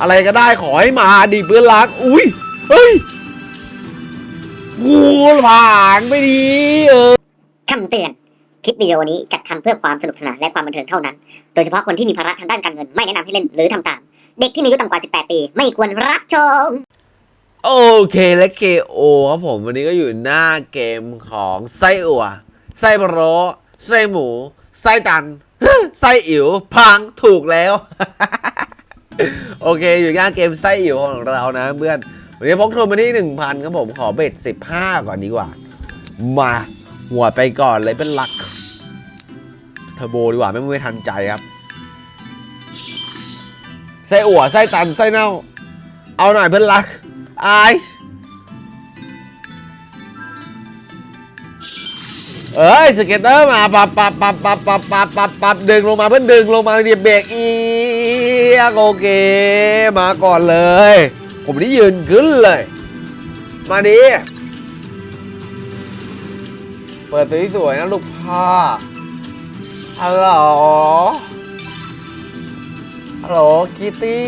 อะไรก็ได้ขอให้มาดิเพื่อนรัก อุ้ย เฮ้ยกูผ่านไปดีเออคำเตือน คลิปวิดีโอนี้จัดทำเพื่อความสนุกสนานและความบันเทิงเท่านั้น โดยเฉพาะคนที่มีภาระทางด้านการเงินไม่แนะนำให้เล่นหรือทำตาม เด็กที่มีอายุต่ำกว่า 18 ปี ไม่ควรรับชม โอเคและเกโอครับผมวันนี้ก็อยู่หน้าเกมของไส้อั่วไส้พะโล้ไส้หมู ไส้ตัน ไส้อิ๋วพังถูกแล้ว โอเค อยู่หน้าเกมไส้อิ๋วของเรานะเพื่อน วันนี้พกทุนมาที่ 1,000ครับผมขอเบ็ด 15 ก่อนดีกว่า มาหัวไปก่อนเลยเป็นหลักเทอร์โบดีกว่า ไม่ไม่ทันใจครับไส้อั่วไส้ตันไส้เน่า เอาหน่อยเพื่อนรักไอซ์เอ้ยสเก็ตเตอร์มาปับปับปับปับปับปับปับปับดึงลงมาเพื่อนดึงลงมาเดี๋ยบเบรกอี กโอเค มาก่อนเลย ผมนี่ยืนขึ้นเลย มาดิเปิดสวยๆนะลูกพ่อฮัลโหลฮัลโหลคิตตี้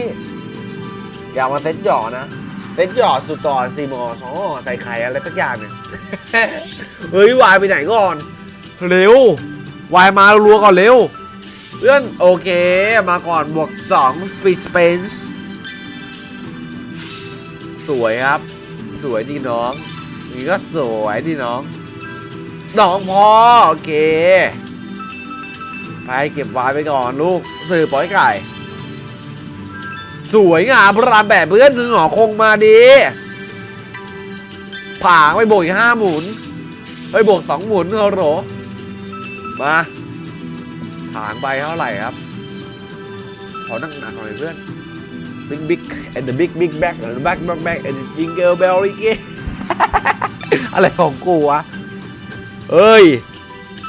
อยากมาเซ็ตหยอนะ เซ็ตหยอสุดต่อสี่มอสองใส่ไข่อะไรสักอย่างเนี่ยเฮ้ยวายไปไหนก่อน เร็ววายมารัวก่อนเร็ว เพื่อนโอเค มาก่อนบวก2 Free Space สวยครับ สวยดีน้องนี่ก็สวยดีน้อง น้องพอโอเค ไปเก็บวายไปก่อนลูกสื่อปล่อยไก่ สวยงามพระรามแบบเพื่อนซื้อหงอคงมาดีผางไปโบกอีกห้าหมุนไปโบกสองหมุนเขาโหรมา ผางไปเท่าไหร่ครับขอนั่งหนักหน่อยเพื่อน Big Big and the Big Big Back and the Back Back Back and the Jingle Bell อีกอะไรของกูวะเอ้ย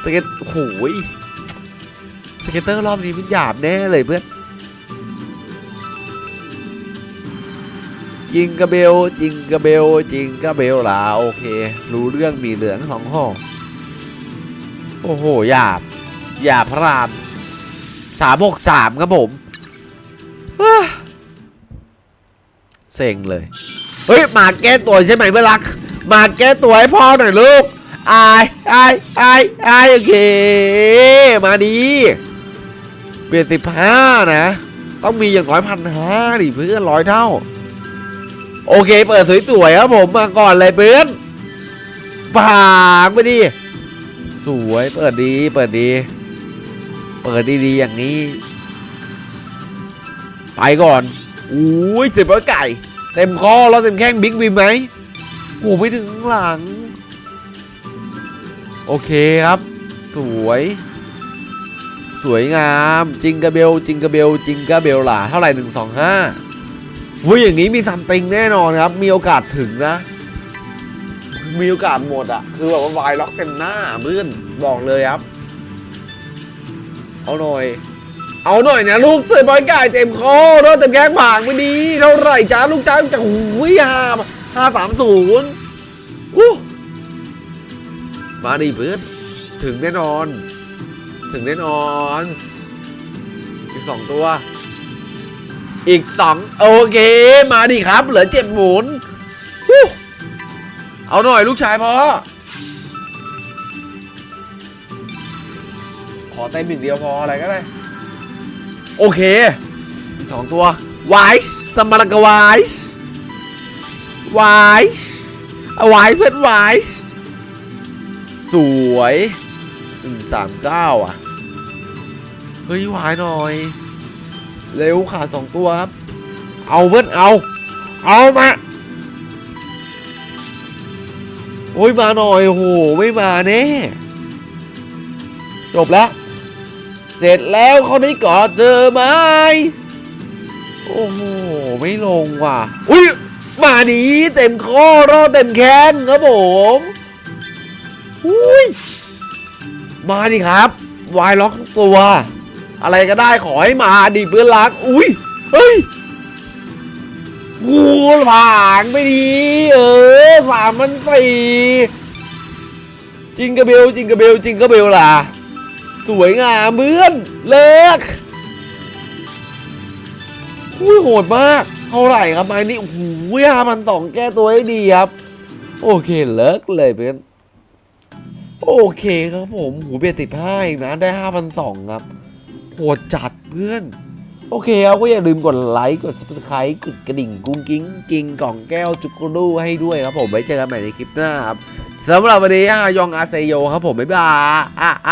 สเก็ตโอ้โหยสเก็ตเตอร์รอบนี้มันหยาบแน่เลยเพื่อนจิงกระเบลจิงกระเบลจิงกระเบลล่ะโอเค รู้เรื่องมีเหลืองสองห้อโอ้โหหยาบ หยาพระรามสามหกสามครับผมเฮ้เซ็งเลย เฮ้ย มาแก้ตัวใช่ไหมเพื่อนรัก มาแก้ตัวให้พ่อหน่อยลูกอายอายอายอายโอเค มาดี เปลี่ยนสิบห้านะ ต้องมีอย่างน้อยพันห้าดิเพื่อนร้อยเท่า โอเค เปิดสวยๆครับผมมาก่อนเลยเพื่อนปากไปดิ สวย เปิดดี เปิดดี เปิดดีๆอย่างนี้ ไปก่อนอุ้ยเจ็บร้อยไก่ เต็มคอแล้วเต็มแข้งบิ๊กวิมไหมโอ้ไม่ถึงหลัง โอเคครับ สวย สวยงาม จิงกระเบล จิงกระเบล จิงกระเบลล่ะเท่าไหร่หนึ่งสองห้าวุ้ยอย่างนี้มีซัมติงแน่นอนครับ มีโอกาสถึงนะ มีโอกาสหมดอะคือแบบว่าวายล็อกเต็มหน้าเพื่อนบอกเลยครับ เอาหน่อย เอาหน่อยนะลูกเสือบอยไก่เต็มคอรถเต็มแก้งผางไม่ดีเท่าไหร่จ้าลูกจ้าจะหุยห้าห้าสามศูนย์อู้มาดิเพื่อนถึงแน่นอน ถึงแน่นอน อีกสองตัว อีกสองโอเค มาดิครับ เหลือเจ็ดหมุน เอาหน่อยลูกชายพอ ขอเต็มอีกเดียวพออะไรก็ได้ โอเคสองตัวไวส์สมารกไวส์ไวส์เอาไวส์เพื่อนไวส์สวยหนึ่งสามเก้าอะ เฮ้ยวายหน่อย เร็วขาดสองตัวครับ เอาเพื่อนเอา เอามาโอ้ยมาหน่อยโหไม่มาแน่จบแล้ว เสร็จแล้วเขาได้กอดเจอไหมโอ้โห ไม่ลงว่ะ อุ้ยมาดีเต็มข้อรอเต็มแขนครับผมอุ้ยมาดิครับ วายล็อกตัว อะไรก็ได้ขอให้มาดิเพื่อนรัก อุ้ย เฮ้ยกูผ่านไปดีเออสามมันสี่จิงกระเบลจิงกระเบลจิงกระเบลล่ะ สวยงามเพื่อน เลิกอุ้ยโหดมาก เท่าไหร่ครับไม้นี้โอ้โหห้าพันสองแก้ตัวได้ดีครับ โอเคเลิกเลยเพื่อน โอเคครับผมหูเบียดสิบห้าอีกนะได้ห้าพันสองครับโหดจัดเพื่อน โอเคครับก็อย่าลืมกดไลค์กด subscribe กดกระดิ่งกุ้งกิ้งกิ้งกล่องแก้วจุกรูให้ด้วยครับผมไว้เจอกันใหม่ในคลิปหน้าครับสำหรับวันนี้อายองอาเซโยครับผม บ๊ายบายอะไอ